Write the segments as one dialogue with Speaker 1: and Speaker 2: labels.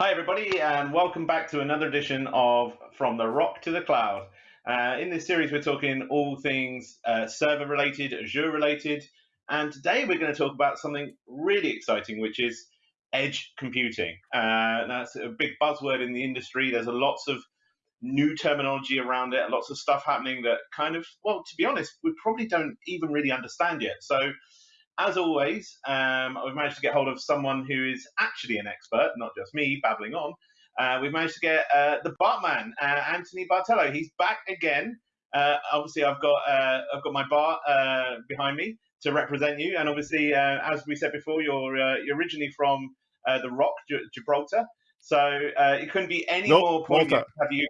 Speaker 1: Hi, everybody, and welcome back to another edition of From the Rock to the Cloud. Uh, in this series, we're talking all things uh, server related, Azure related, and today we're going to talk about something really exciting, which is edge computing. Uh, that's a big buzzword in the industry. There's a lots of new terminology around it, lots of stuff happening that kind of, well, to be honest, we probably don't even really understand yet. So as always, um, we've managed to get hold of someone who is actually an expert, not just me babbling on. Uh, we've managed to get uh, the Bartman, uh, Anthony Bartolo. He's back again. Uh, obviously, I've got uh, I've got my bar uh, behind me to represent you, and obviously, as we said before, you're you're originally from the Rock, Gibraltar. So it couldn't be any nope, more poignant to have you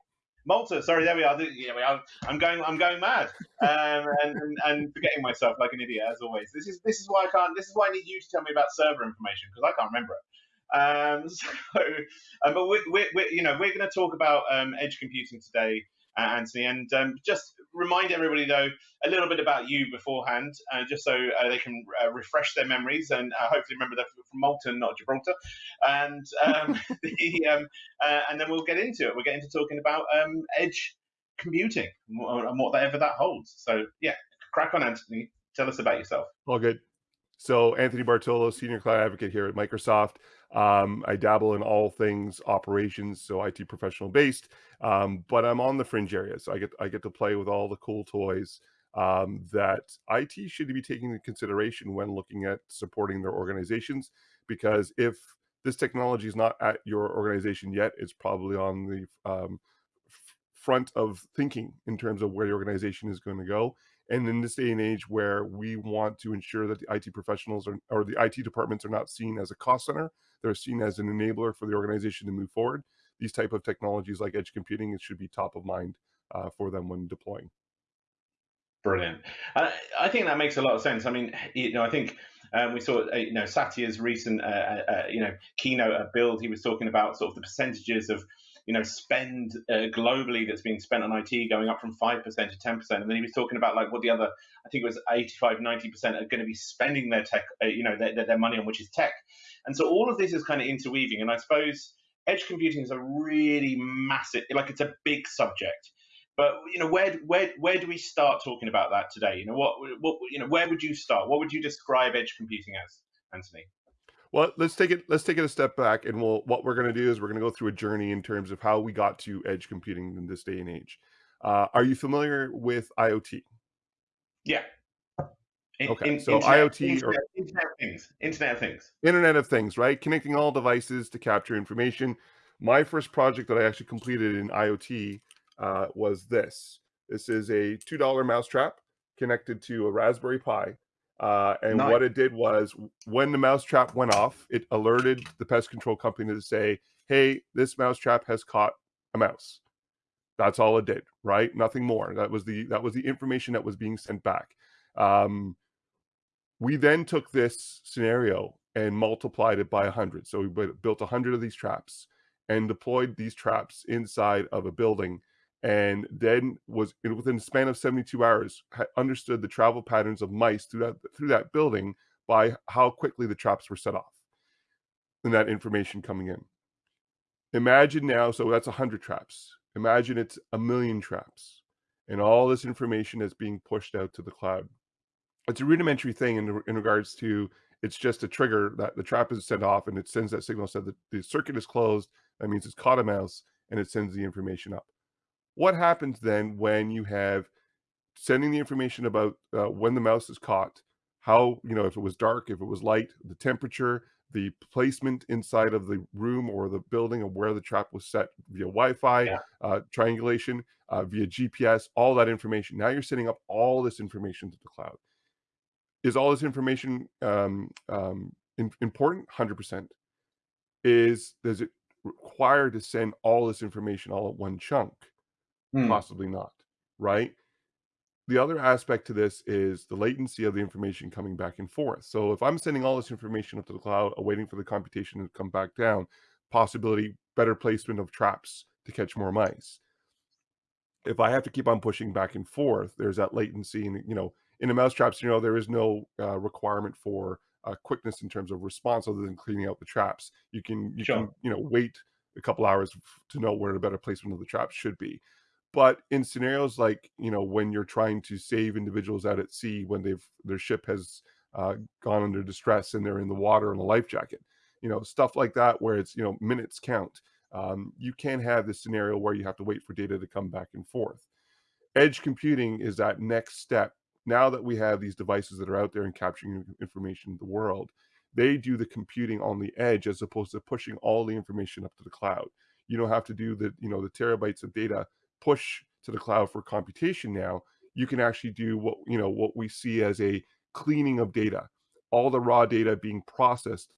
Speaker 1: Malta. Sorry, there we are. Yeah, we are. I'm going. I'm going mad, um, and, and, and forgetting myself like an idiot as always. This is this is why I can't. This is why I need you to tell me about server information because I can't remember it. Um, so, um, but we, we, you know, we're going to talk about um, edge computing today, Anthony, and um, just remind everybody though a little bit about you beforehand, uh, just so uh, they can uh, refresh their memories and uh, hopefully remember they're from Malta, not Gibraltar. And um, the, um, uh, and then we'll get into it. We'll get into talking about um, edge computing and whatever that holds. So yeah, crack on, Anthony. Tell us about yourself.
Speaker 2: All good. So Anthony Bartolo, Senior Cloud Advocate here at Microsoft. Um, I dabble in all things operations, so IT professional based, um, but I'm on the fringe area. So I get I get to play with all the cool toys um, that IT should be taking into consideration when looking at supporting their organizations. Because if this technology is not at your organization yet, it's probably on the um, front of thinking in terms of where your organization is going to go. And in this day and age where we want to ensure that the IT professionals are, or the IT departments are not seen as a cost center, they're seen as an enabler for the organization to move forward. These type of technologies like edge computing, it should be top of mind uh, for them when deploying.
Speaker 1: Brilliant. Uh, I think that makes a lot of sense. I mean, you know, I think um, we saw, uh, you know, Satya's recent, uh, uh, uh, you know, keynote at Build. He was talking about sort of the percentages of you know spend uh, globally that's being spent on IT going up from 5% to 10% and then he was talking about like what the other I think it was 85 90% are going to be spending their tech uh, you know their, their money on which is tech. And so all of this is kind of interweaving. And I suppose edge computing is a really massive like it's a big subject. But you know where where where do we start talking about that today? You know what what you know where would you start? What would you describe edge computing as Anthony
Speaker 2: well, let's take it. Let's take it a step back, and we'll. What we're going to do is we're going to go through a journey in terms of how we got to edge computing in this day and age. Uh, are you familiar with IoT?
Speaker 1: Yeah.
Speaker 2: In, okay, in, so internet, IoT
Speaker 1: internet, or Internet of Things, Internet of Things,
Speaker 2: Internet of Things, right? Connecting all devices to capture information. My first project that I actually completed in IoT uh, was this. This is a two dollar mousetrap connected to a Raspberry Pi uh, and nice. what it did was when the mousetrap went off, it alerted the pest control company to say, hey, this mousetrap has caught a mouse. That's all it did, right? Nothing more. That was the that was the information that was being sent back. Um, we then took this scenario and multiplied it by 100. So we built 100 of these traps and deployed these traps inside of a building and then was within the span of 72 hours understood the travel patterns of mice through that through that building by how quickly the traps were set off and that information coming in. Imagine now so that's 100 traps. Imagine it's a million traps and all this information is being pushed out to the cloud. It's a rudimentary thing in, in regards to it's just a trigger that the trap is sent off and it sends that signal said that the circuit is closed that means it's caught a mouse and it sends the information up what happens then when you have sending the information about uh, when the mouse is caught, how, you know, if it was dark, if it was light, the temperature, the placement inside of the room or the building and where the trap was set via Wi-Fi, yeah. uh, triangulation, uh, via GPS, all that information. Now you're setting up all this information to the cloud. Is all this information um, um, in, important? 100%. Is, does it require to send all this information all at one chunk? Hmm. Possibly not, right? The other aspect to this is the latency of the information coming back and forth. So if I'm sending all this information up to the cloud, awaiting for the computation to come back down, possibility better placement of traps to catch more mice. If I have to keep on pushing back and forth, there's that latency, and you know, in a mousetrap scenario, there is no uh, requirement for uh, quickness in terms of response other than cleaning out the traps. You can you sure. can you know wait a couple hours to know where the better placement of the traps should be. But in scenarios like, you know, when you're trying to save individuals out at sea when they've their ship has uh, gone under distress and they're in the water in a life jacket, you know, stuff like that where it's, you know, minutes count. Um, you can't have this scenario where you have to wait for data to come back and forth. Edge computing is that next step. Now that we have these devices that are out there and capturing information in the world, they do the computing on the edge as opposed to pushing all the information up to the cloud. You don't have to do the, you know, the terabytes of data push to the cloud for computation now. You can actually do what, you know, what we see as a cleaning of data, all the raw data being processed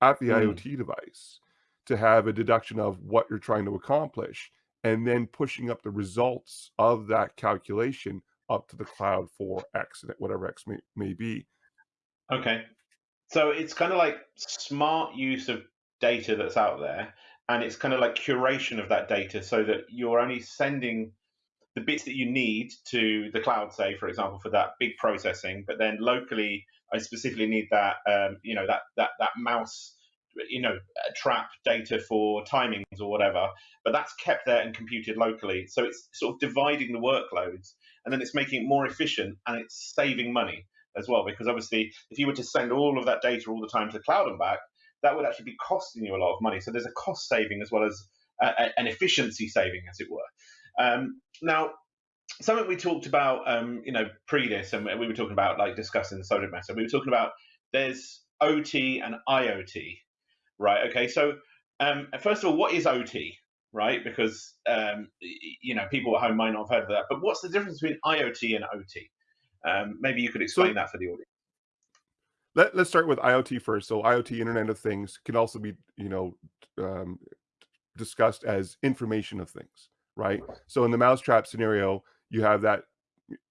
Speaker 2: at the
Speaker 1: Mm.
Speaker 2: IoT device to have a deduction of what you're trying to accomplish and then pushing up the results of that calculation up to the cloud for X, whatever X may, may be.
Speaker 1: Okay. So it's kind of like smart use of data that's out there, and it's kind of like curation of that data so that you're only sending the bits that you need to the cloud, say, for example, for that big processing, but then locally, I specifically need that, um, you know, that that that mouse, you know, trap data for timings or whatever. But that's kept there and computed locally, so it's sort of dividing the workloads, and then it's making it more efficient and it's saving money as well. Because obviously, if you were to send all of that data all the time to the cloud and back, that would actually be costing you a lot of money. So there's a cost saving as well as uh, an efficiency saving, as it were. Um, now, something we talked about, um, you know, pre this, and we were talking about like discussing the subject matter. We were talking about there's OT and IoT, right? Okay, so um, first of all, what is OT, right? Because um, you know people at home might not have heard of that. But what's the difference between IoT and OT? Um, maybe you could explain so, that for the audience.
Speaker 2: Let, us start with IoT first. So IoT, Internet of Things, can also be, you know, um, discussed as information of things right? So in the mousetrap scenario, you have that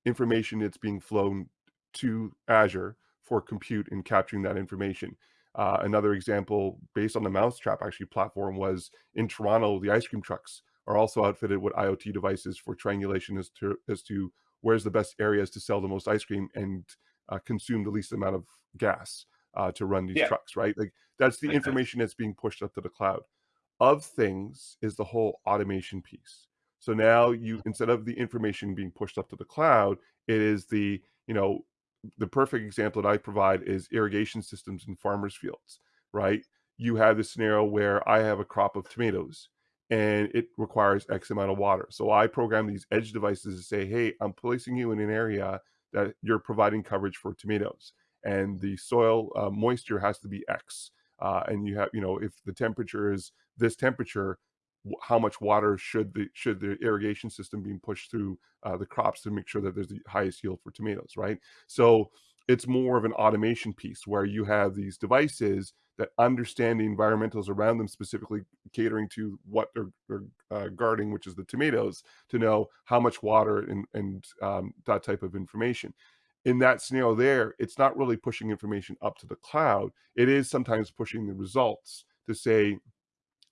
Speaker 2: information that's being flown to Azure for compute and capturing that information. Uh, another example based on the mousetrap actually platform was in Toronto, the ice cream trucks are also outfitted with IoT devices for triangulation as to as to where's the best areas to sell the most ice cream and uh, consume the least amount of gas uh, to run these yeah. trucks, right? Like that's the information that's being pushed up to the cloud. Of things is the whole automation piece. So now you instead of the information being pushed up to the cloud, it is the, you know, the perfect example that I provide is irrigation systems in farmers' fields, right? You have the scenario where I have a crop of tomatoes and it requires X amount of water. So I program these edge devices to say, hey, I'm placing you in an area that you're providing coverage for tomatoes. And the soil uh, moisture has to be X. Uh, and you have, you know, if the temperature is this temperature, how much water should the should the irrigation system being pushed through uh, the crops to make sure that there's the highest yield for tomatoes, right? So it's more of an automation piece where you have these devices that understand the environmentals around them, specifically catering to what they're, they're uh, guarding, which is the tomatoes, to know how much water and, and um, that type of information. In that scenario there, it's not really pushing information up to the cloud. It is sometimes pushing the results to say,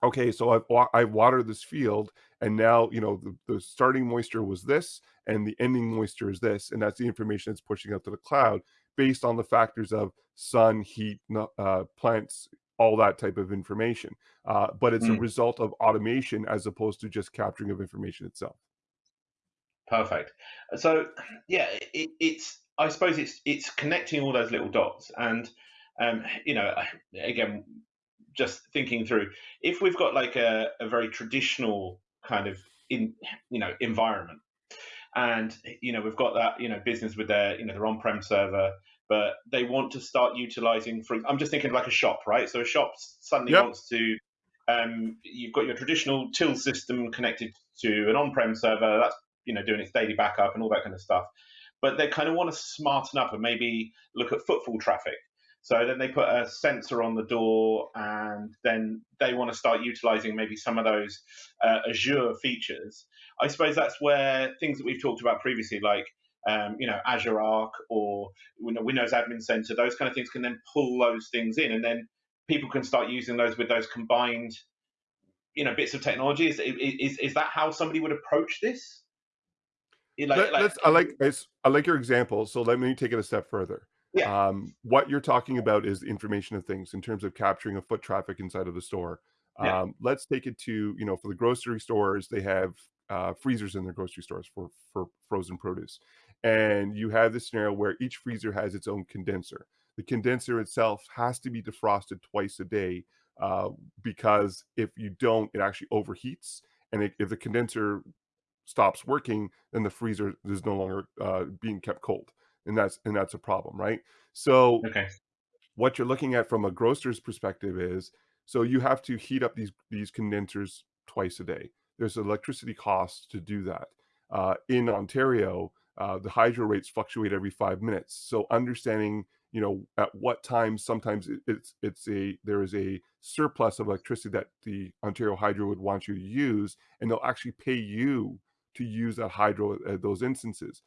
Speaker 2: okay, so I've I've watered this field, and now you know the, the starting moisture was this, and the ending moisture is this, and that's the information that's pushing out to the cloud based on the factors of sun, heat, uh, plants, all that type of information. Uh, but it's mm. a result of automation as opposed to just capturing of information itself.
Speaker 1: Perfect. So yeah, it, it's I suppose it's it's connecting all those little dots, and um, you know, again, just thinking through if we've got like a, a very traditional kind of in you know environment and you know we've got that you know business with their you know their on-prem server but they want to start utilizing for i'm just thinking like a shop right so a shop suddenly yep. wants to um, you've got your traditional till system connected to an on-prem server that's you know doing its daily backup and all that kind of stuff but they kind of want to smarten up and maybe look at footfall traffic so then they put a sensor on the door, and then they want to start utilizing maybe some of those uh, Azure features. I suppose that's where things that we've talked about previously, like um, you know Azure Arc or Windows Admin Center, those kind of things can then pull those things in, and then people can start using those with those combined you know bits of technology. Is is, is that how somebody would approach this?
Speaker 2: Like, Let, like, I like I like your example. So let me take it a step further.
Speaker 1: Yeah.
Speaker 2: Um, what you're talking about is information of things in terms of capturing a foot traffic inside of the store.
Speaker 1: Yeah.
Speaker 2: Um, let's take it to, you know, for the grocery stores, they have uh, freezers in their grocery stores for for frozen produce, and you have this scenario where each freezer has its own condenser. The condenser itself has to be defrosted twice a day uh, because if you don't, it actually overheats, and it, if the condenser stops working, then the freezer is no longer uh, being kept cold, and that's and that's a problem, right? So
Speaker 1: Okay.
Speaker 2: what you're looking at from a grocer's perspective is so you have to heat up these these condensers twice a day. There's electricity costs to do that. Uh, in Ontario, uh, the hydro rates fluctuate every five minutes. So understanding, you know, at what time sometimes it, it's it's a there is a surplus of electricity that the Ontario Hydro would want you to use, and they'll actually pay you to use that hydro at those instances.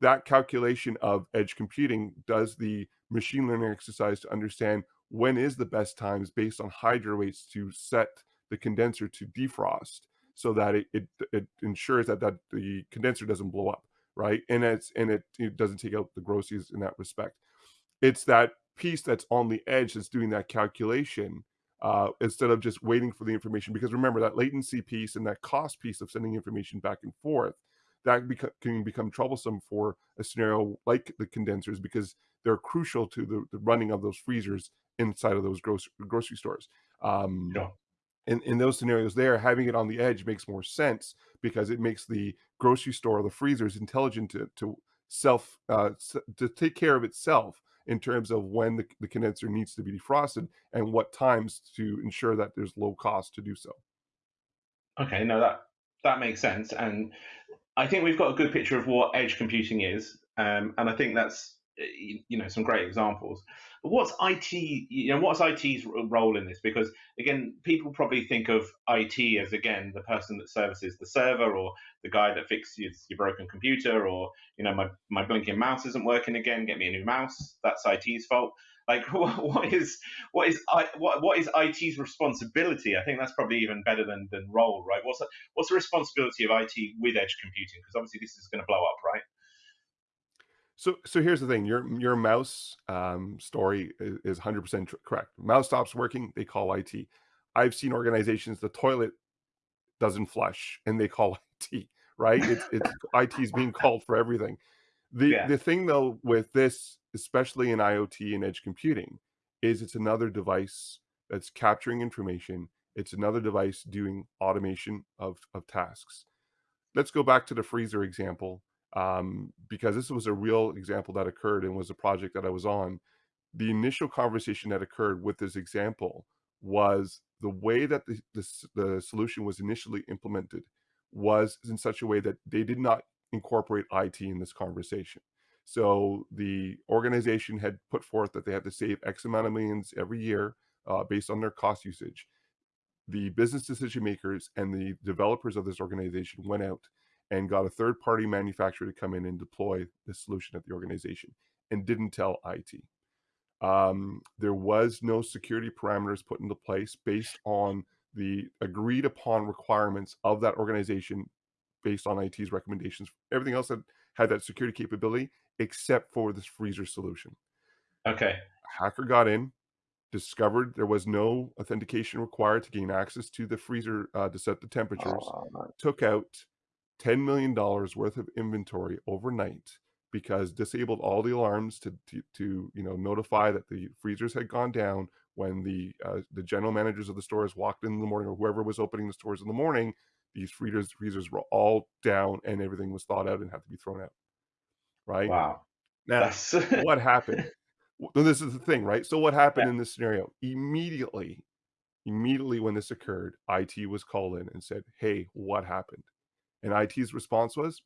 Speaker 2: That calculation of edge computing does the machine learning exercise to understand when is the best times based on hydro rates to set the condenser to defrost so that it, it, it ensures that, that the condenser doesn't blow up right? And it's and it, it doesn't take out the groceries in that respect. It's that piece that's on the edge that's doing that calculation uh, instead of just waiting for the information because remember that latency piece and that cost piece of sending information back and forth that beca- can become troublesome for a scenario like the condensers because they're crucial to the, the running of those freezers inside of those grocery grocery stores. Um,
Speaker 1: Sure.
Speaker 2: in, in those scenarios there, having it on the edge makes more sense because it makes the grocery store, or the freezers intelligent to, to self, uh, to take care of itself in terms of when the, the condenser needs to be defrosted and what times to ensure that there's low cost to do so.
Speaker 1: Okay. No, that that makes sense, and I think we've got a good picture of what edge computing is, um, and I think that's Uh, you know some great examples. But what's IT? You know, what's IT's role in this? Because again, people probably think of IT as again the person that services the server or the guy that fixes your broken computer, or you know, my my blinking mouse isn't working again. Get me a new mouse. That's IT's fault. Like, what is what is I, what what is IT's responsibility? I think that's probably even better than than role, right? What's the, what's the responsibility of IT with edge computing? Because obviously this is going to blow up, right?
Speaker 2: So, so here's the thing: your your mouse um, story is, is 100% correct. Mouse stops working, they call IT. I've seen organizations the toilet doesn't flush, and they call IT. Right? It's it's IT is being called for everything. The
Speaker 1: Yeah.
Speaker 2: the thing though with this, especially in IoT and edge computing, is it's another device that's capturing information. It's another device doing automation of of tasks let's go back to the freezer example um, because this was a real example that occurred and was a project that I was on. The initial conversation that occurred with this example was the way that the, the, the solution was initially implemented was in such a way that they did not incorporate IT in this conversation. So the organization had put forth that they had to save X amount of millions every year uh, based on their cost usage the business decision makers and the developers of this organization went out and got a third party manufacturer to come in and deploy the solution at the organization and didn't tell IT. Um, there was no security parameters put into place based on the agreed upon requirements of that organization based on IT's recommendations. Everything else had had that security capability except for this freezer solution.
Speaker 1: Okay.
Speaker 2: Hacker got in, discovered there was no authentication required to gain access to the freezer uh, to set the temperatures,
Speaker 1: Oh,
Speaker 2: took out $10 million worth of inventory overnight because disabled all the alarms to, to, to you know notify that the freezers had gone down when the uh, the general managers of the stores walked in in the morning or whoever was opening the stores in the morning these freezers freezers were all down and everything was thawed out and had to be thrown out right
Speaker 1: Wow.
Speaker 2: now what happened this is the thing, right? So what happened
Speaker 1: yeah.
Speaker 2: in this scenario? Immediately, immediately when this occurred, IT was called in and said, "Hey, what happened?" And IT's response was,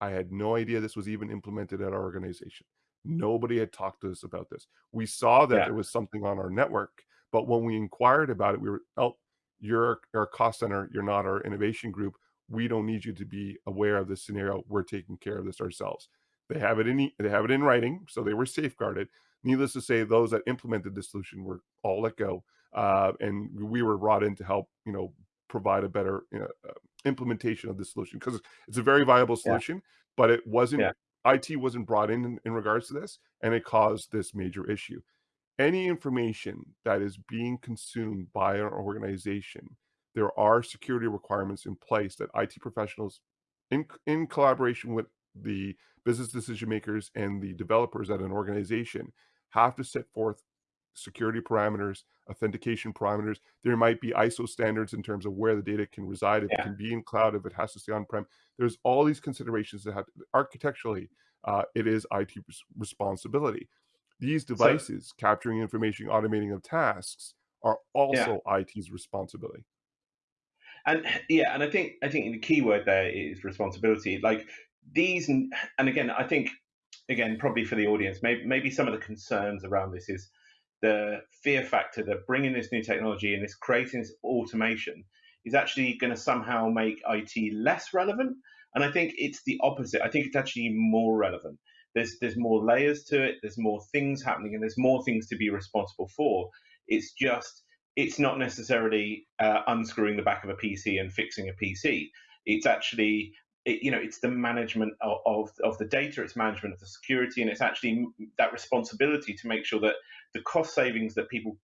Speaker 2: "I had no idea this was even implemented at our organization. Nobody had talked to us about this. We saw that
Speaker 1: Yeah.
Speaker 2: there was something on our network, but when we inquired about it, we were, oh, you're our cost center. You're not our innovation group. We don't need you to be aware of this scenario. We're taking care of this ourselves." They have it in they have it in writing, so they were safeguarded Needless to say, those that implemented the solution were all let go, uh, and we were brought in to help, you know, provide a better you know, uh, implementation of the solution because it's a very viable
Speaker 1: Yeah.
Speaker 2: solution, but it wasn't.
Speaker 1: Yeah.
Speaker 2: IT wasn't brought in, in in regards to this, and it caused this major issue. any information that is being consumed by an organization, there are security requirements in place that IT professionals, in, in collaboration with the business decision makers and the developers at an organization, have to set forth security parameters, authentication parameters. There might be ISO standards in terms of where the data can reside, if yeah. it can be in cloud, if it has to stay on-prem. There's all these considerations that have architecturally, uh, it is IT responsibility. These devices so, capturing information, automating of tasks are also yeah. IT's responsibility.
Speaker 1: And yeah, and I think I think the key word there is responsibility. Like these, and again, I think again probably for the audience, maybe maybe some of the concerns around this is the fear factor that bringing this new technology and this creating this automation is actually going to somehow make IT less relevant. And I think it's the opposite. I think it's actually more relevant there's there's more layers to it there's more things happening and there's more things to be responsible for it's just it's not necessarily uh, unscrewing the back of a pc and fixing a pc it's actually it, you know it's the management of, of, of the data it's management of the security and it's actually that responsibility to make sure that the cost savings that people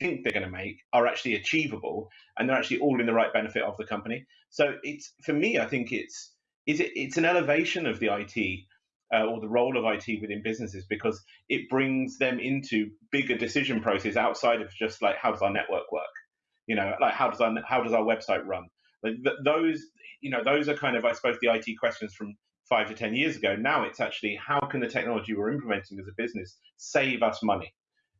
Speaker 1: think they're going to make are actually achievable and they're actually all in the right benefit of the company so it's for me i think it's is it, it's an elevation of the it uh, or the role of IT within businesses because it brings them into bigger decision process outside of just like how does our network work, you know, like how does our how does our website run? Like th- those, you know, those are kind of I suppose the IT questions from five to ten years ago. Now it's actually how can the technology we're implementing as a business save us money?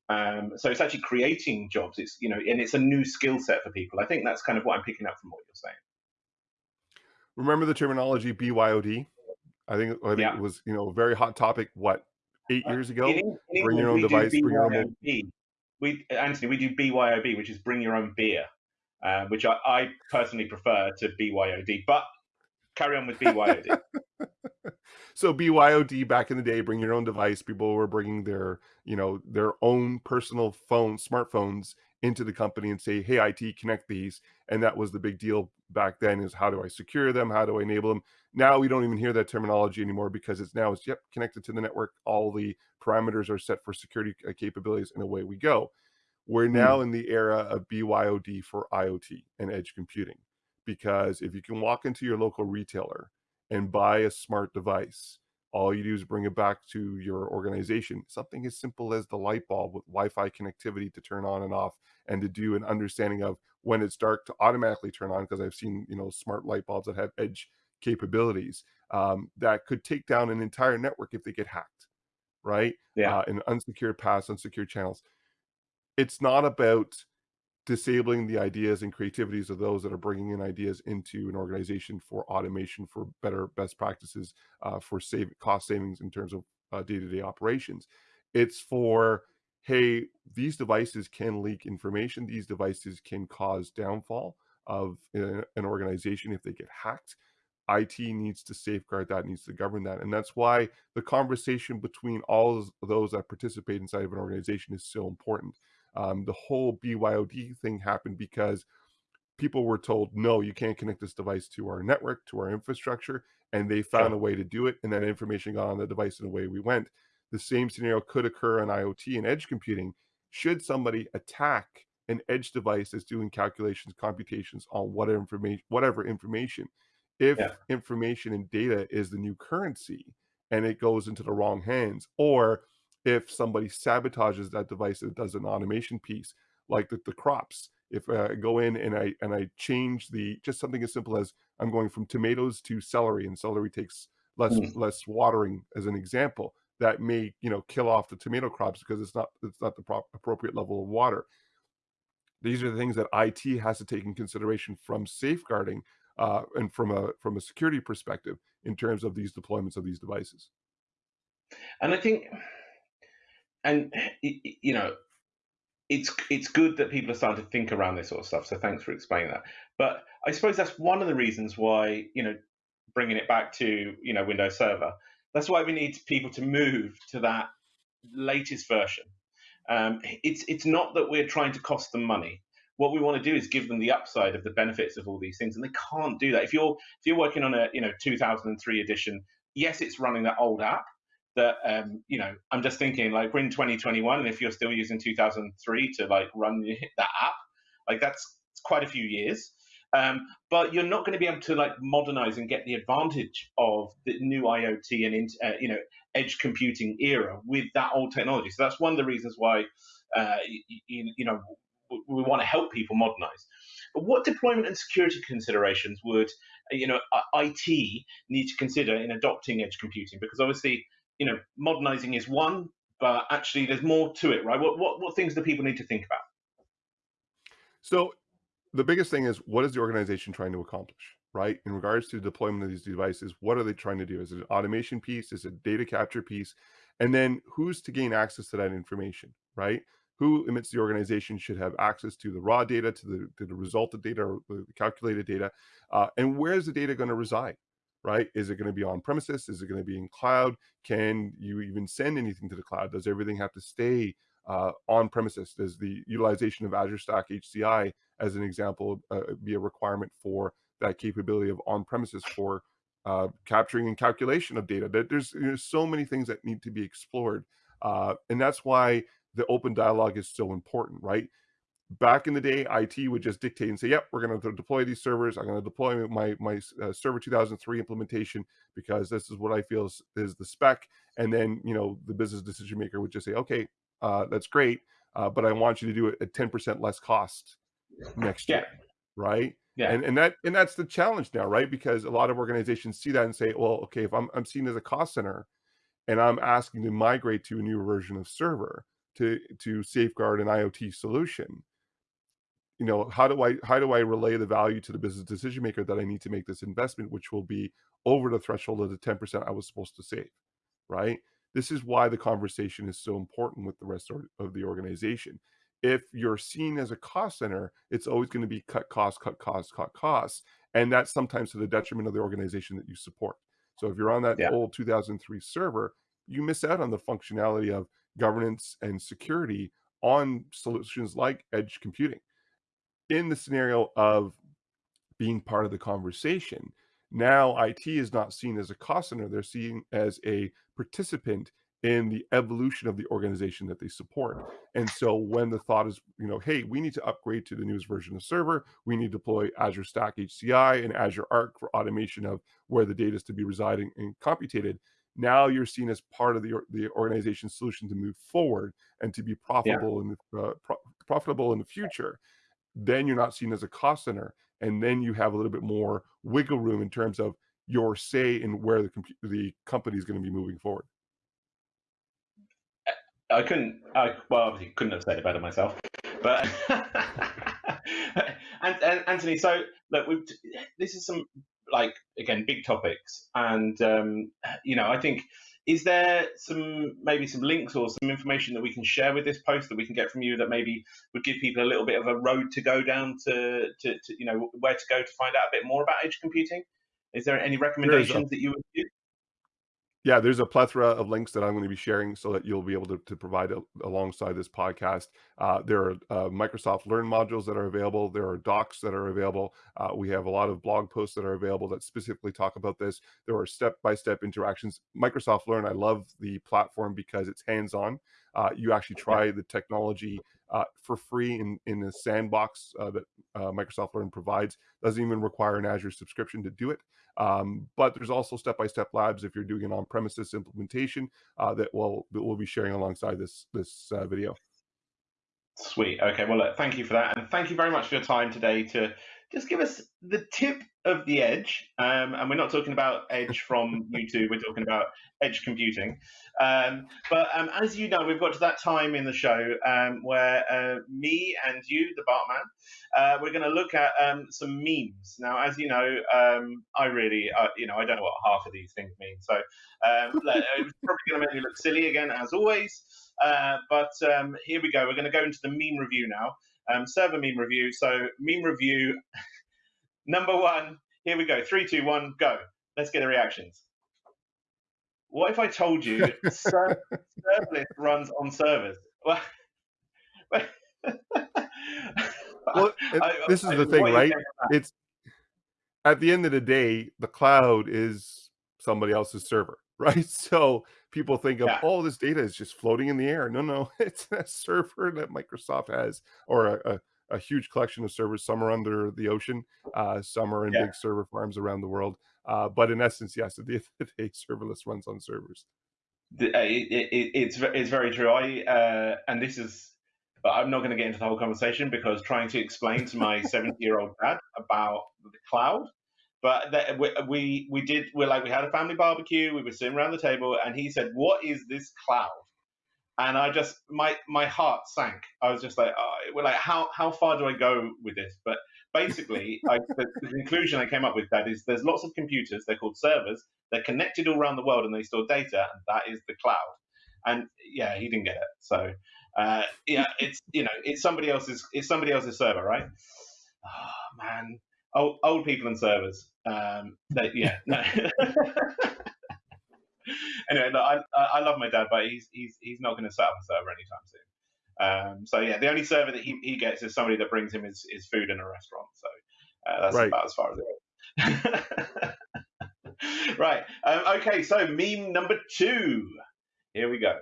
Speaker 1: Um, so it's actually creating jobs. It's you know, and it's a new skill set for people. I think that's kind of what I'm picking up from what you're saying.
Speaker 2: Remember the terminology BYOD? I think, I think yeah. it was, you know, a very hot topic, what, eight uh, years ago? In, in bring your own device, bring your own.
Speaker 1: We, Anthony, we do BYOB, which is bring your own beer, uh, which I, I personally prefer to BYOD, but carry on with BYOD.
Speaker 2: so BYOD back in the day, bring your own device. People were bringing their, you know, their own personal phone, smartphones into the company and say, hey, IT, connect these. And that was the big deal back then is how do I secure them? How do I enable them? Now we don't even hear that terminology anymore because it's now it's, yep, connected to the network. All the parameters are set for security uh, capabilities and away we go. We're hmm. now in the era of BYOD for IoT and edge computing. Because if you can walk into your local retailer and buy a smart device all you do is bring it back to your organization. Something as simple as the light bulb with Wi-Fi connectivity to turn on and off and to do an understanding of when it's dark to automatically turn on because I've seen, you know, smart light bulbs that have edge capabilities um, that could take down an entire network if they get hacked, right?
Speaker 1: Yeah.
Speaker 2: Uh, in unsecured paths, unsecured channels. It's not about disabling the ideas and creativities of those that are bringing in ideas into an organization for automation, for better best practices, uh, for save cost savings in terms of uh, day-to-day operations. It's for, hey, these devices can leak information. These devices can cause downfall of uh, an organization if they get hacked. IT needs to safeguard that, needs to govern that. And that's why the conversation between all those that participate inside of an organization is so important um, the whole BYOD thing happened because people were told, no, you can't connect this device to our network, to our infrastructure, and they found sure. a way to do it, and that information got on the device and away we went. The same scenario could occur on IoT and edge computing. Should somebody attack an edge device that's doing calculations, computations on whatever information, whatever information, if yeah. information and data is the new currency and it goes into the wrong hands, or if somebody sabotages that device and does an automation piece like the, the crops if uh, I go in and I and I change the just something as simple as I'm going from tomatoes to celery and celery takes less mm. less watering as an example that may you know kill off the tomato crops because it's not it's not the prop, appropriate level of water these are the things that IT has to take in consideration from safeguarding uh, and from a from a security perspective in terms of these deployments of these devices
Speaker 1: and I think and you know it's it's good that people are starting to think around this sort of stuff so thanks for explaining that. But i suppose that's one of the reasons why you know bringing it back to you know windows server. That's why we need people to move to that latest version. Um, it's it's not that we're trying to cost them money. What we want to do is give them the upside of the benefits of all these things and they can't do that. If you're if you're working on a you know 2003 edition yes it's running that old app that um, you know i'm just thinking like we're in 2021 and if you're still using 2003 to like run that app like that's quite a few years. Um, but you're not going to be able to like modernize and get the advantage of the new iot and uh, you know edge computing era with that old technology. So that's one of the reasons why uh, you, you know we want to help people modernize. But what deployment and security considerations would you know IT need to consider in adopting edge computing? Because obviously you know, modernizing is one, but actually there's more to it, right? What what what things do people need to think about?
Speaker 2: So the biggest thing is what is the organization trying to accomplish, right? In regards to deployment of these devices, what are they trying to do? Is it an automation piece? Is it a data capture piece? And then who's to gain access to that information, right? Who amidst the organization should have access to the raw data, to the to the resulted data, or the calculated data, uh, and where is the data going to reside, right? Is it going to be on premises? Is it going to be in cloud? Can you even send anything to the cloud? Does everything have to stay uh, on premises? Does the utilization of Azure Stack HCI, as an example, uh, be a requirement for that capability of on premises for uh, capturing and calculation of data? There's, there's so many things that need to be explored. Uh, and that's why the open dialogue is so important, right? Back in the day, IT would just dictate and say, "Yep, we're going to deploy these servers. I'm going to deploy my my uh, Server 2003 implementation because this is what I feel is, is, the spec." And then you know the business decision maker would just say, "Okay, uh, that's great, uh, but I want you to do it at 10% less cost next year." Right.
Speaker 1: Yeah.
Speaker 2: And and that and that's the challenge now, right? Because a lot of organizations see that and say, "Well, okay, if I'm I'm seen as a cost center, and I'm asking to migrate to a new version of server." To, to safeguard an IoT solution, you know, how do I how do I relay the value to the business decision maker that I need to make this investment, which will be over the threshold of the 10% I was supposed to save, right? This is why the conversation is so important with the rest of the organization. If you're seen as a cost center, it's always going to be cut costs, cut costs, cut costs. And that's sometimes to the detriment of the organization that you support. So if you're on that yeah. old 2003 server, you miss out on the functionality of governance and security on solutions like edge computing in the scenario of being part of the conversation, now IT is not seen as a cost center, they're seen as a participant in the evolution of the organization that they support. And so when the thought is, you know, hey, we need to upgrade to the newest version of server, we need to deploy Azure Stack HCI and Azure Arc for automation of where the data is to be residing and computated. Now you're seen as part of the, the organization's solution to move forward and to be profitable yeah. in the, uh, pro profitable in the future then you're not seen as a cost center and then you have a little bit more wiggle room in terms of your say in where the the company is going to be moving forward.
Speaker 1: I couldn't i well obviously couldn't have said it better myself but and, and, anthony so look we've this is some like again big topics and um you know i think is there some maybe some links or some information that we can share with this post that we can get from you that maybe would give people a little bit of a road to go down to, to, to you know where to go to find out a bit more about edge computing? Is there any recommendations that you would give?
Speaker 2: Yeah, there's a plethora of links that I'm going to be sharing so that you'll be able to, to provide a, alongside this podcast. Uh, there are uh, Microsoft Learn modules that are available. There are docs that are available. Uh, we have a lot of blog posts that are available that specifically talk about this. There are step-by-step -step interactions. Microsoft Learn, I love the platform because it's hands-on. Uh, you actually try the technology uh, for free in, in the sandbox uh, that Microsoft Learn provides. Doesn't even require an Azure subscription to do it. Um, but there's also step-by-step labs if you're doing an on-premises implementation uh, that we'll, that we'll be sharing alongside this, this uh, video.
Speaker 1: Sweet. Okay. Well, look, thank you for that. And thank you very much for your time today to just give us the tip of the edge. Um, and we're not talking about edge from YouTube, we're talking about edge computing. Um, but um, as you know, we've got to that time in the show um, where uh, me and you, the Bartman, uh, we're going to look at um, some memes. Now, as you know, um, I really, uh, you know, I don't know what half of these things mean. So it's probably going to make me look silly again, as always. Uh, but here we go. We're going to go into the meme review now um, server meme review. So meme review number one. Here we go. Three, two, one, go. Let's get the reactions. What if I told you ser- serverless runs on servers? Well,
Speaker 2: well I, this is I, the thing, right? It's at the end of the day, the cloud is somebody else's server, right? So people think of,
Speaker 1: Yeah.
Speaker 2: oh, this data is just floating in the air. No, no, it's a server that Microsoft has, or a, a, a huge collection of servers. Some are under the ocean, uh, some are in
Speaker 1: Yeah.
Speaker 2: big server farms around the world. Uh, but in essence, yes, at the end of the day, serverless runs on servers.
Speaker 1: The- uh, it, it, it- it's it's very true. I uh, and this is, but I'm not going to get into the whole conversation because trying to explain to my 70 year old dad about the cloud. But that, we, we we did we're like we had a family barbecue. We were sitting around the table, and he said, "What is this cloud?" And I just my my heart sank. I was just like, oh, we're like, how how far do I go with this? But basically, I, the, the conclusion I came up with that is there's lots of computers. They're called servers. They're connected all around the world, and they store data, and that is the cloud. And yeah, he didn't get it. So uh, yeah, it's you know, it's somebody else's it's somebody else's server, right? Oh man, old old people and servers. Um, they, yeah, no. anyway, look, I, I love my dad, but he's he's he's not going to set up a server anytime soon. Um, so yeah, the only server that he, he gets is somebody that brings him his, his food in a restaurant. So uh, that's
Speaker 2: Right.
Speaker 1: about as far as it goes. right. Um, okay. So meme number two. Here we go.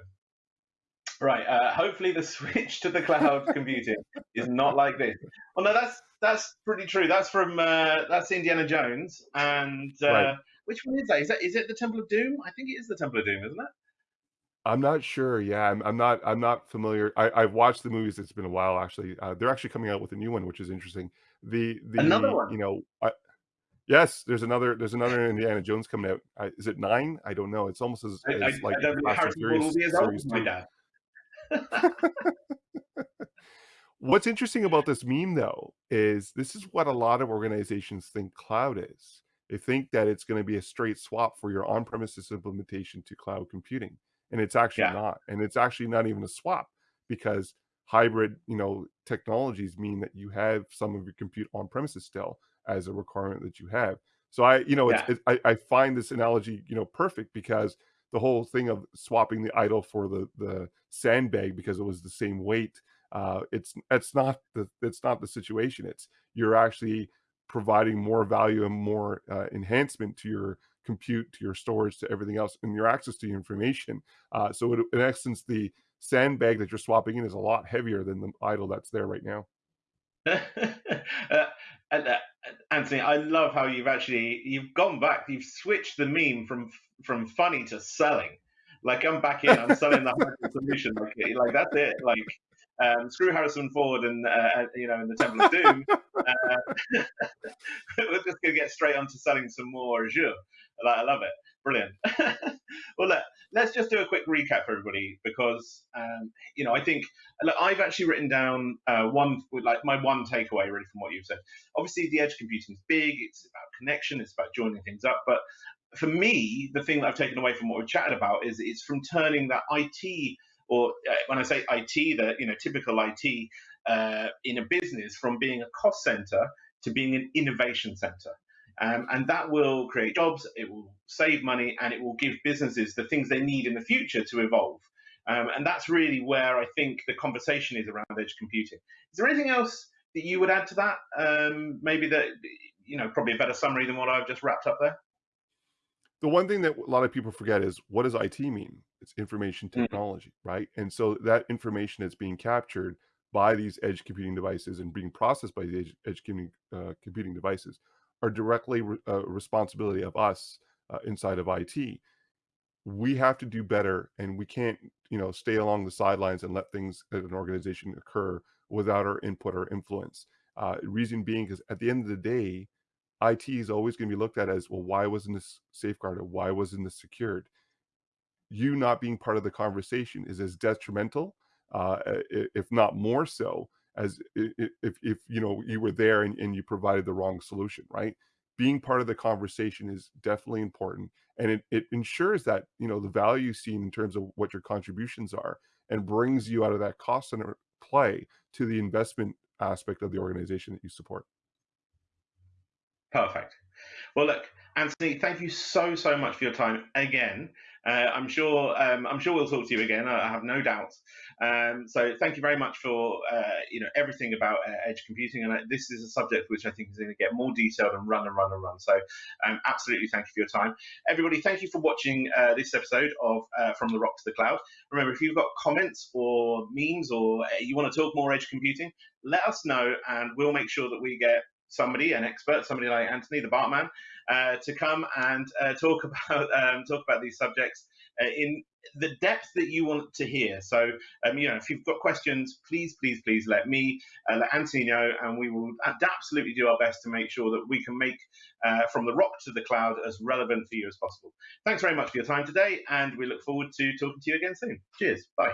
Speaker 1: Right. Uh, hopefully the switch to the cloud computing is not like this. Well, no, that's that's pretty true. That's from uh, that's Indiana Jones, and uh,
Speaker 2: Right.
Speaker 1: which one is that? Is that is it the Temple of Doom? I think it is the Temple of Doom, isn't it?
Speaker 2: I'm not sure. Yeah, I'm, I'm not. I'm not familiar. I, I've watched the movies. It's been a while, actually. Uh, they're actually coming out with a new one, which is interesting. The the
Speaker 1: Another one?
Speaker 2: you know, I, yes, there's another. There's another Indiana Jones coming out. I, is it nine? I don't know. It's almost as,
Speaker 1: I, I,
Speaker 2: like
Speaker 1: I
Speaker 2: Fast and
Speaker 1: Harrison Ford will
Speaker 2: Furious
Speaker 1: be as old
Speaker 2: series
Speaker 1: as my
Speaker 2: two. What's interesting about this meme, though, is this is what a lot of organizations think cloud is. They think that it's going to be a straight swap for your on-premises implementation to cloud computing, and it's actually
Speaker 1: Yeah.
Speaker 2: not. And it's actually not even a swap because hybrid, you know, technologies mean that you have some of your compute on-premises still as a requirement that you have. So I, you know, it's,
Speaker 1: Yeah.
Speaker 2: it, I, I find this analogy, you know, perfect because the whole thing of swapping the idol for the the sandbag because it was the same weight uh, it's it's not the it's not the situation. It's you're actually providing more value and more uh, enhancement to your compute, to your storage, to everything else, and your access to your information. Uh, so it, in essence, the sandbag that you're swapping in is a lot heavier than the idol that's there right now.
Speaker 1: uh, uh, Anthony, I love how you've actually you've gone back. You've switched the meme from from funny to selling. Like I'm back in. I'm selling the solution. Like, like that's it. Like um, screw Harrison Ford and uh, you know in the Temple of Doom. uh, we're just gonna get straight on to selling some more Azure. Like, I love it. Brilliant. well, look, let's just do a quick recap for everybody because um, you know I think look, I've actually written down uh, one like my one takeaway really from what you've said. Obviously, the edge computing is big. It's about connection. It's about joining things up. But for me, the thing that I've taken away from what we've chatted about is it's from turning that IT or uh, when I say IT, the you know typical IT uh, in a business from being a cost center to being an innovation center. Um, and that will create jobs, it will save money, and it will give businesses the things they need in the future to evolve. Um, and that's really where I think the conversation is around edge computing. Is there anything else that you would add to that? Um, maybe that, you know, probably a better summary than what I've just wrapped up there?
Speaker 2: The one thing that a lot of people forget is what does IT mean? It's information
Speaker 1: Mhm.
Speaker 2: technology, right? And so that information that's being captured by these edge computing devices and being processed by the edge, edge computing, uh, computing devices are directly re- uh, responsibility of us uh, inside of IT. We have to do better, and we can't, you know, stay along the sidelines and let things at an organization occur without our input or influence. Uh, reason being, because at the end of the day, IT is always going to be looked at as, well, why wasn't this safeguarded? Why wasn't this secured? You not being part of the conversation is as detrimental, uh, if not more so, as if if you know you were there and, and you provided the wrong solution, right? Being part of the conversation is definitely important, and it, it ensures that you know the value seen in terms of what your contributions are, and brings you out of that cost center play to the investment aspect of the organization that you support.
Speaker 1: Perfect. Well, look, Anthony, thank you so, so much for your time again. Uh, I'm sure um, I'm sure we'll talk to you again. I, have no doubt. Um, so thank you very much for uh, you know everything about uh, edge computing, and this is a subject which I think is going to get more detailed and run and run and run. So um, absolutely thank you for your time, everybody. Thank you for watching uh, this episode of uh, From the Rock to the Cloud. Remember, if you've got comments or memes or you want to talk more edge computing, let us know, and we'll make sure that we get somebody, an expert, somebody like Anthony, the Bartman, uh, to come and uh, talk about um, talk about these subjects uh, in the depth that you want to hear. So, um, you know, if you've got questions, please, please, please let me, uh, let Anthony know, and we will absolutely do our best to make sure that we can make uh, from the rock to the cloud as relevant for you as possible. Thanks very much for your time today, and we look forward to talking to you again soon. Cheers. Bye.